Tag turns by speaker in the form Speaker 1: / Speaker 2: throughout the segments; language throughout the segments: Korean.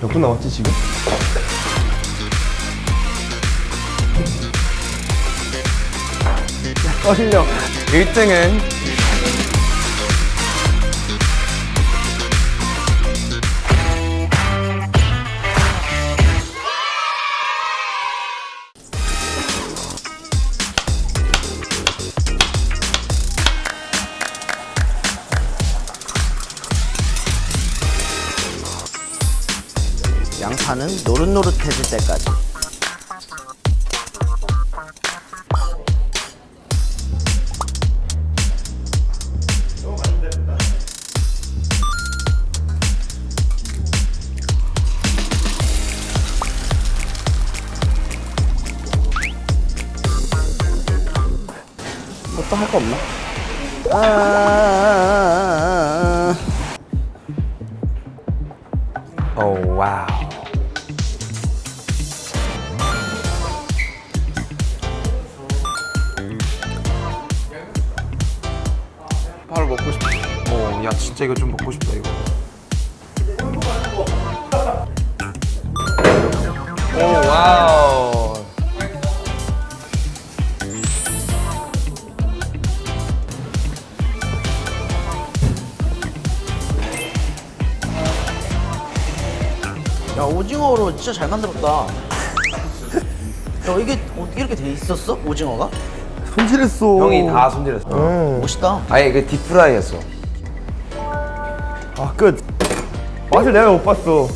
Speaker 1: 몇 분 남았지 지금?
Speaker 2: 떨려 1등은
Speaker 3: 양파는 노릇노릇해질 때까지.
Speaker 2: 뭐 또 할 거 없나?
Speaker 3: 아.
Speaker 2: 오 와우 먹고 싶다 어, 야 진짜 이거 좀 먹고 싶다 이거 오 와우
Speaker 3: 야 오징어로 진짜 잘 만들었다 야 이게 어떻게 이렇게 돼 있었어? 오징어가?
Speaker 1: 손질했어.
Speaker 2: 형이 다 손질했어.
Speaker 3: 멋있다.
Speaker 2: 아예 그 deep fry였어.
Speaker 1: 아끝. 맛을 내가 못 봤어.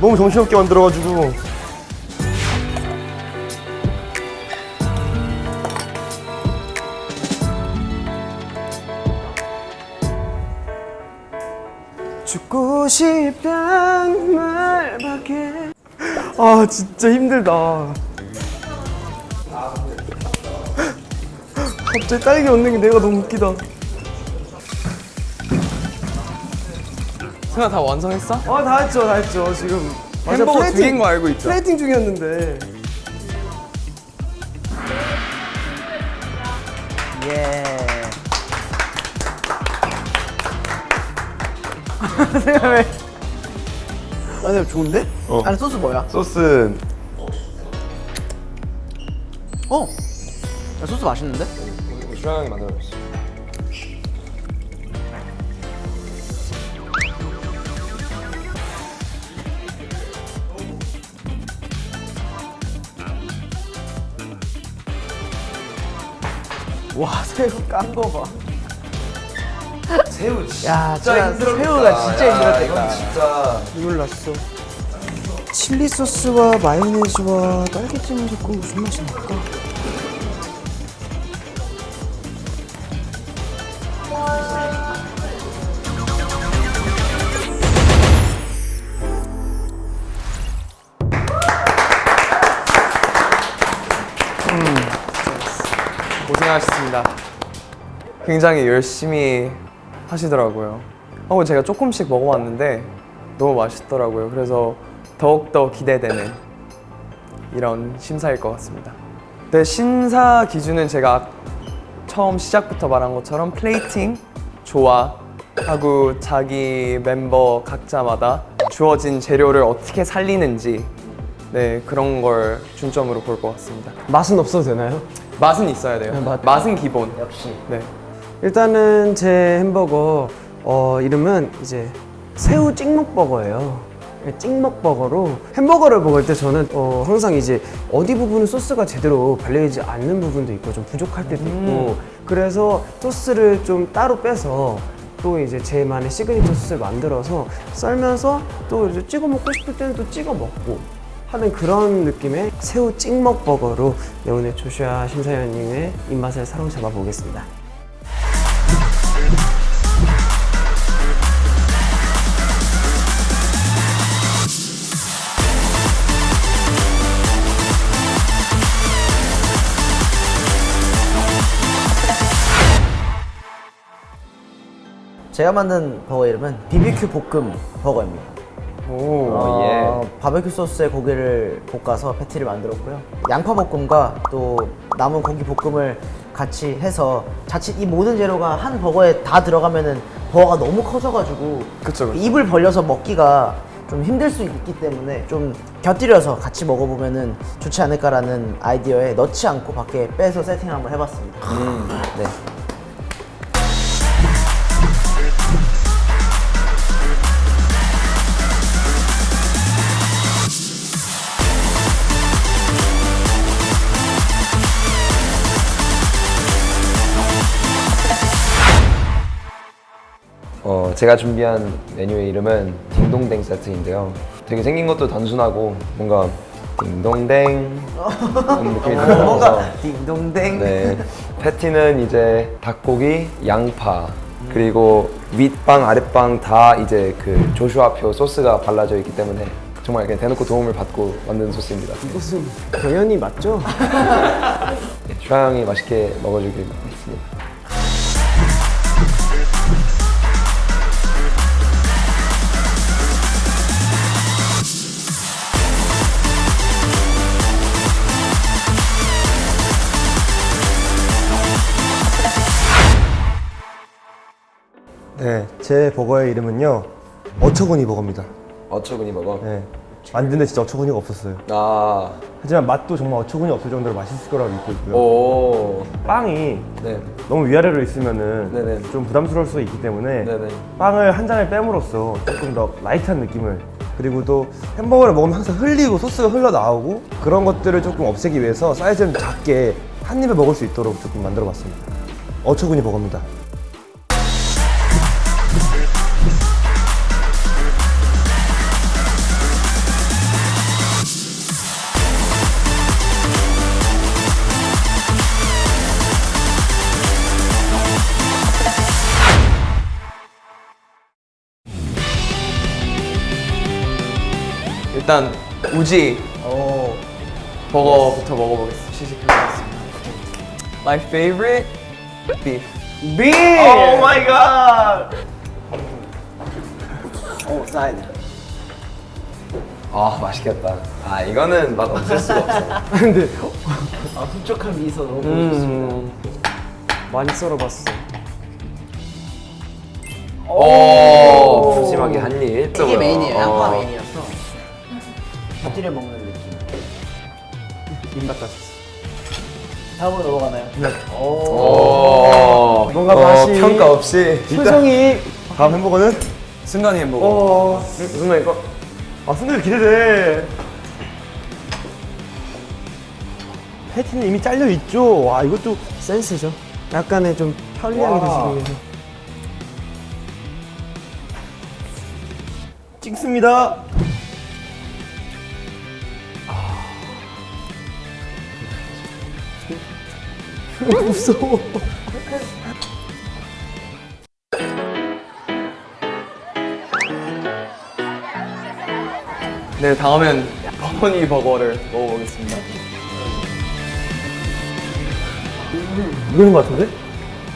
Speaker 1: 너무 정신없게 만들어가지고. 죽고 싶단 말밖에 아 진짜 힘들다 갑자기 딸기 얻는 게 내가 너무 웃기다
Speaker 2: 승아 다 완성했어?
Speaker 1: 아다 했죠 다 했죠 지금
Speaker 2: 햄버거 두 개인 거 알고 있죠?
Speaker 1: 플레이팅 중이었는데
Speaker 3: 예 아, 근데 좋은데?
Speaker 1: 어.
Speaker 3: 안에 소스 뭐야?
Speaker 1: 소스
Speaker 3: 어? 야, 소스 맛있는데?
Speaker 2: 주영 형이 만들어줬어
Speaker 3: 와 새우 깐 거 봐.
Speaker 2: 새우 진짜
Speaker 3: 야, 진짜
Speaker 2: 힘들었겠다.
Speaker 3: 새우가 진짜
Speaker 2: 야,
Speaker 3: 힘들었겠다.
Speaker 2: 이건 진짜
Speaker 1: 눈물 났어 칠리 소스와 마요네즈와 딸기찜을 섞고 무슨 맛이 날까?
Speaker 2: 고생하셨습니다. 굉장히 열심히 하시더라고요. 하고 제가 조금씩 먹어봤는데 너무 맛있더라고요. 그래서 더욱더 기대되는 이런 심사일 것 같습니다. 네, 심사 기준은 제가 처음 시작부터 말한 것처럼 플레이팅, 조화, 하고 자기 멤버 각자마다 주어진 재료를 어떻게 살리는지 네, 그런 걸 중점으로 볼 것 같습니다.
Speaker 4: 맛은 없어도 되나요?
Speaker 2: 맛은 있어야 돼요.
Speaker 4: 네, 맛-
Speaker 2: 맛은 기본.
Speaker 3: 역시.
Speaker 2: 네.
Speaker 4: 일단은 제 햄버거 어, 이름은 이제 새우 찍먹버거예요. 찍먹버거로 햄버거를 먹을 때 저는 어, 항상 이제 어디 부분은 소스가 제대로 발려있지 않는 부분도 있고 좀 부족할 때도 있고 그래서 소스를 좀 따로 빼서 또 이제 제만의 시그니처 소스를 만들어서 썰면서 또 이제 찍어 먹고 싶을 때는 또 찍어 먹고 하는 그런 느낌의 새우 찍먹 버거로 네, 오늘 조슈아 심사위원님의 입맛을 사로잡아 보겠습니다.
Speaker 3: 제가 만든 버거 이름은 BBQ 볶음 버거입니다.
Speaker 2: 오,
Speaker 3: 어,
Speaker 2: 예.
Speaker 3: 바베큐 소스에 고기를 볶아서 패티를 만들었고요. 양파 볶음과 또 남은 고기 볶음을 같이 해서 자칫 이 모든 재료가 한 버거에 다 들어가면은 버거가 너무 커져가지고
Speaker 2: 그쵸, 그쵸.
Speaker 3: 입을 벌려서 먹기가 좀 힘들 수 있기 때문에 좀 곁들여서 같이 먹어보면은 좋지 않을까라는 아이디어에 넣지 않고 밖에 빼서 세팅을 한번 해봤습니다. 네.
Speaker 5: 제가 준비한 메뉴의 이름은 딩동댕 세트인데요. 되게 생긴 것도 단순하고 뭔가 딩동댕 느낌이 들어서
Speaker 3: 뭔가 딩동댕.
Speaker 5: 네. 패티는 이제 닭고기, 양파 그리고 윗빵, 아랫빵 다 이제 그 조슈아표 소스가 발라져 있기 때문에 정말 그냥 대놓고 도움을 받고 만든 소스입니다.
Speaker 4: 이것은 당연히 맞죠?
Speaker 5: 슈아 형이 맛있게 먹어주길
Speaker 6: 제 버거의 이름은요 어처구니 버거입니다.
Speaker 5: 어처구니 버거.
Speaker 6: 네, 만드는데 진짜 어처구니가 없었어요.
Speaker 5: 아,
Speaker 6: 하지만 맛도 정말 어처구니 없을 정도로 맛있을 거라고 믿고 있고요.
Speaker 5: 오,
Speaker 6: 빵이
Speaker 5: 네,
Speaker 6: 너무 위아래로 있으면은
Speaker 5: 네네.
Speaker 6: 좀 부담스러울 수 있기 때문에
Speaker 5: 네네.
Speaker 6: 빵을 한 장을 빼므로써 조금 더 light한 느낌을 그리고 또 햄버거를 먹으면 항상 흘리고 소스가 흘러 나오고 그런 것들을 조금 없애기 위해서 사이즈를 작게 한 입에 먹을 수 있도록 조금 만들어 봤습니다. 어처구니 버거입니다.
Speaker 2: 일단 우지
Speaker 3: 오.
Speaker 2: 버거부터 먹어보겠습니다. 시식해보겠습니다. My favorite beef.
Speaker 4: Beef!
Speaker 2: Oh my god!
Speaker 3: 오, 사이드.
Speaker 5: 아 맛있겠다. 아 이거는 맛 없을 수가 없어.
Speaker 4: 근데
Speaker 3: 아, 흡족한 미소 너무
Speaker 4: 음, 많이 썰어봤어.
Speaker 5: 오, 푸짐하게 한 입.
Speaker 3: 이게 메인이에요. 양파
Speaker 5: 어.
Speaker 3: 메인이어서 곁들여 먹는 느낌.
Speaker 4: 입 닦았어.
Speaker 3: 다음으로 넘어가나요?
Speaker 5: 오,
Speaker 4: 뭔가
Speaker 5: 어,
Speaker 4: 맛이-
Speaker 5: 평가 없이
Speaker 4: 표정이
Speaker 6: 다음 햄버거는
Speaker 2: 승관이 햄버거.
Speaker 6: 어,
Speaker 5: 정말 이거
Speaker 6: 아 순간 기대돼. 패티는 이미 잘려 있죠. 와 이것도
Speaker 4: 센스죠. 약간의 좀 편리하게
Speaker 6: 와.
Speaker 4: 드시기 위해서.
Speaker 6: 찍습니다.
Speaker 4: 무서워.
Speaker 2: 네, 다음엔 버니 버거를 먹어보겠습니다.
Speaker 6: 이거인 것 같은데?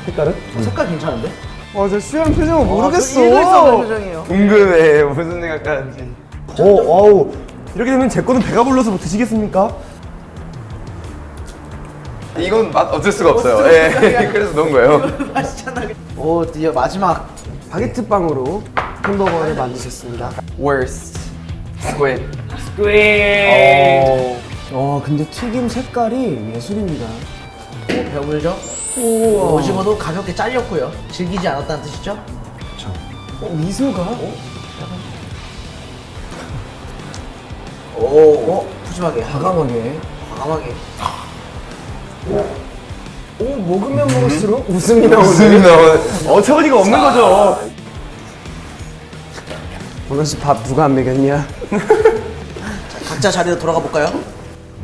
Speaker 6: 색깔은?
Speaker 3: 색깔 괜찮은데?
Speaker 4: 와, 저 수영 표정을 모르겠어.
Speaker 3: 일관성한 표정이에요.
Speaker 5: 궁금해 무슨 생각하는지.
Speaker 6: 오, 어우. 이렇게 되면 제 거는 배가 불러서 뭐 드시겠습니까?
Speaker 5: 이건 맛 없을 수가 없어요. 예, 그래서 넣은 거예요.
Speaker 3: 오, 드디어 마지막.
Speaker 4: 바게트 빵으로 햄버거를 만드셨습니다.
Speaker 2: Worst. Squid.
Speaker 4: 와, 근데 튀김 색깔이 예술입니다.
Speaker 3: 오, 배불죠? 오, 오징어도 가볍게 잘렸고요. 질기지 않았다는 뜻이죠?
Speaker 4: 어, 미소가?
Speaker 3: 오, 오 푸짐하게.
Speaker 4: 과감하게.
Speaker 3: 과감하게.
Speaker 4: 오, 먹으면 먹을수록 웃음이 나오네.
Speaker 5: 웃음이 나오네.
Speaker 6: 어처구니가 없는 거죠.
Speaker 4: 오늘 밥 누가 안 먹였냐?
Speaker 3: 각자 자리로 돌아가 볼까요?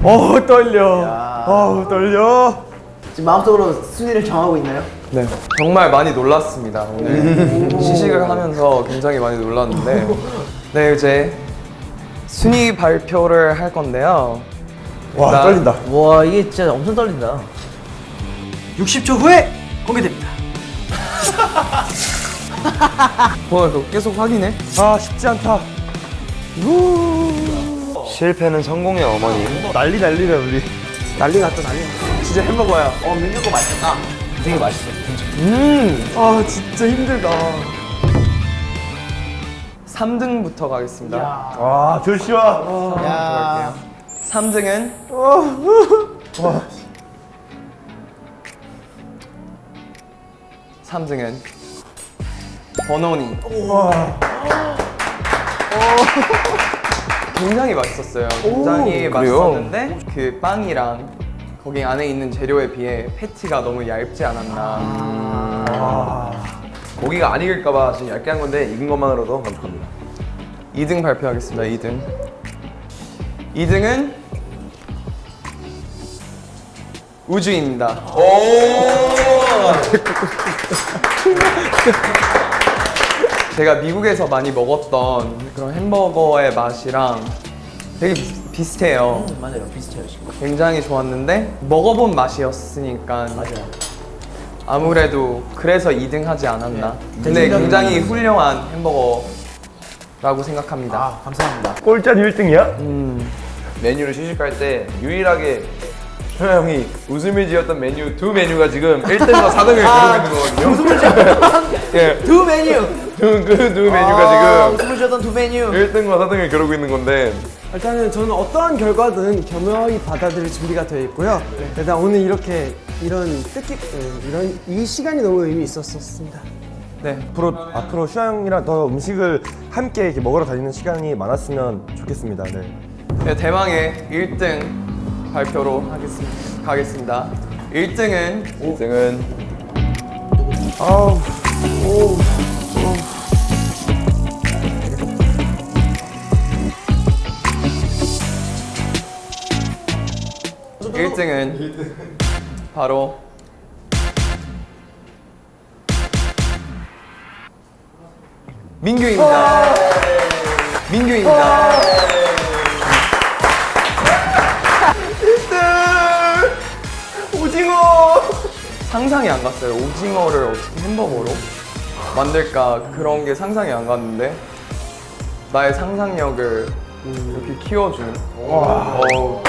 Speaker 6: 어우, 떨려. 어우, 떨려.
Speaker 3: 지금 마음속으로 순위를 정하고 있나요?
Speaker 2: 네, 정말 많이 놀랐습니다. 오늘 시식을 하면서 굉장히 많이 놀랐는데, 네 이제 순위 발표를 할 건데요.
Speaker 6: 와,
Speaker 2: 일단-
Speaker 6: 떨린다.
Speaker 3: 와, 이게 진짜 엄청 떨린다.
Speaker 2: 60초 후에 공개됩니다. 뭐 이거 계속 확인해?
Speaker 6: 아, 쉽지 않다.
Speaker 5: 실패는 성공의 어머니.
Speaker 6: 난리 난리네, 우리.
Speaker 4: 난리 났다, 난리 났다.
Speaker 2: 진짜 햄버거야.
Speaker 3: 어, 민규 거 맛있다. 되게 맛있어.
Speaker 4: 음, 아, 진짜 힘들다.
Speaker 2: 3등부터 가겠습니다.
Speaker 6: 와 조슈아.
Speaker 2: 갈게요. 3등은 삼등은 버논이 굉장히 맛있었어요. 굉장히 맛있었는데 그 빵이랑 거기 안에 있는 재료에 비해 패티가 너무 얇지 않았나.
Speaker 5: 고기가 안 익을까봐 지금 얇게 한 건데 익은 것만으로도 만족합니다.
Speaker 2: 2등 발표하겠습니다. 2등. 2등은 우주입니다. 제가 미국에서 많이 먹었던 그런 햄버거의 맛이랑 되게 비- 비슷해요.
Speaker 3: 맞아요. 비슷해요. 지금.
Speaker 2: 굉장히 좋았는데 먹어본 맛이었으니까 아무래도 그래서 2등 하지 않았나. 근데 굉장히 훌륭한 햄버거라고 생각합니다.
Speaker 3: 아, 감사합니다.
Speaker 6: 꼴짠 1등이야?
Speaker 5: 메뉴를 시식할 때 유일하게 현아 형이 웃음을 지었던 메뉴 두 메뉴가 지금 1등과 4등을
Speaker 3: 아,
Speaker 5: 기록고 있는 거거든요. 웃음을 지었던 예,
Speaker 3: 두 메뉴.
Speaker 5: 그두
Speaker 3: 아,
Speaker 5: 메뉴가 지금
Speaker 3: 웃음을 지었던 두 메뉴.
Speaker 5: 1등과 4등을 기록고 있는 건데
Speaker 4: 일단은 저는 어떠한 결과든 겸허히 받아들일 준비가 되어 있고요. 일단 오늘 이렇게 이런 뜻깊 예, 이런 이 시간이 너무 의미 있었습니다.
Speaker 2: 네.
Speaker 6: 앞으로 앞으로 슈아 형이랑 더 음식을 함께 이렇게 먹으러 다니는 시간이 많았으면 좋겠습니다. 네.
Speaker 2: 네, 대망의 1등 발표로 하겠습니다. 가겠습니다. 1등은
Speaker 5: 1등은
Speaker 6: 아우.
Speaker 2: 일등은 바로 민규입니다. 민규입니다. 상상이 안 갔어요. 오징어를 어떻게 햄버거로 만들까 그런 게 상상이 안 갔는데 나의 상상력을 이렇게 키워준 어,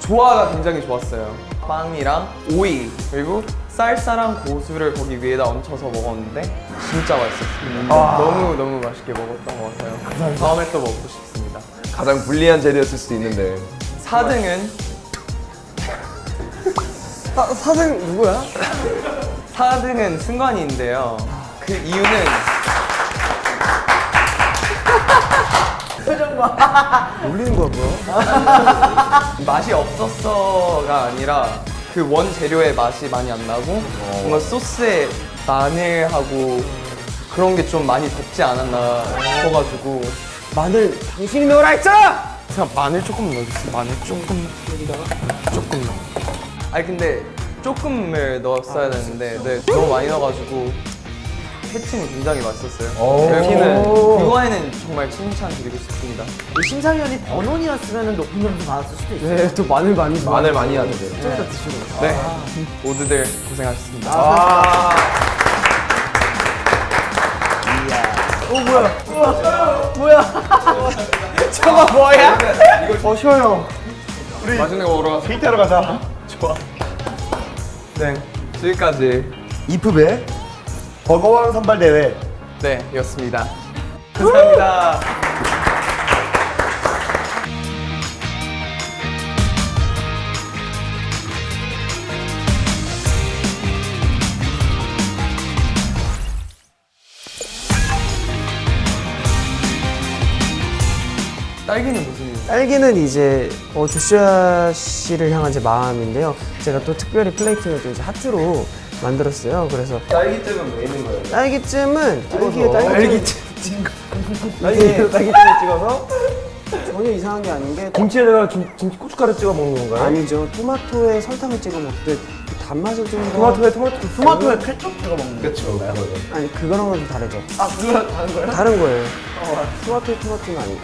Speaker 2: 조화가 굉장히 좋았어요. 빵이랑 오이 그리고 쌀쌀한 고수를 거기 위에다 얹혀서 먹었는데 진짜 맛있었습니다. 너무 너무 맛있게 먹었던 것 같아요. 다음에 또 먹고 싶습니다.
Speaker 5: 가장 불리한 재료였을 수도 있는데
Speaker 2: 4등은
Speaker 4: 사, 사장 누구야?
Speaker 2: 4등은 승관이인데요. 그 이유는
Speaker 4: 놀리는 거야 뭐야?
Speaker 2: 맛이 없었어가 아니라 그 원 재료의 맛이 많이 안 나고 뭔가 소스에 마늘하고 그런 게 좀 많이 덥지 않았나 싶어가지고
Speaker 4: 마늘 당신이 넣으라 했잖아.
Speaker 2: 그냥 마늘 조금 넣어주세요. 마늘 조금 여기다가 조금 넣어. 아니 근데 조금을 넣었어야 되는데 네, 너무 많이 넣어가지고 패티는 굉장히 맛있었어요. 패티는 그거에는 정말 칭찬 드리고 싶습니다.
Speaker 3: 이 심사위원이 번원이었으면 높은 점수 받았을 수도 있어요.
Speaker 4: 네, 또 마늘 많이.
Speaker 5: 마늘 많이 하는데
Speaker 2: 네, 모두들 고생하셨습니다. 맛있는 거 먹으러
Speaker 6: 데이트하러 가자.
Speaker 2: 네, 지금까지
Speaker 6: 이프배 버거왕 선발 대회.
Speaker 2: 네, 였습니다. 감사합니다. 딸기는 무슨?
Speaker 4: 딸기는 이제 어, 조슈아 씨를 향한 제 마음인데요. 제가 또 특별히 플레이팅을 또 이제 하트로 만들었어요. 그래서
Speaker 5: 딸기잼은 왜 있는 거예요?
Speaker 4: 딸기잼은 딸기에 딸기잼
Speaker 6: 딸기 딸기찜을 찍어서
Speaker 4: 전혀 이상한 게 아닌 게
Speaker 6: 김치에다가 김, 김치 고춧가루 찍어 먹는 건가요?
Speaker 4: 아니죠. 토마토에 설탕을 찍어 먹듯 그 단맛을 좀 더-
Speaker 6: 토마토에 토마토
Speaker 3: 토마토에 케첩 찍어 먹는 거.
Speaker 5: 그렇죠.
Speaker 4: 아니 그거랑은 좀 다르죠.
Speaker 3: 아, 그거랑 다른 거예요?
Speaker 4: 다른 거예요. 토마토에 토마토는 아니고.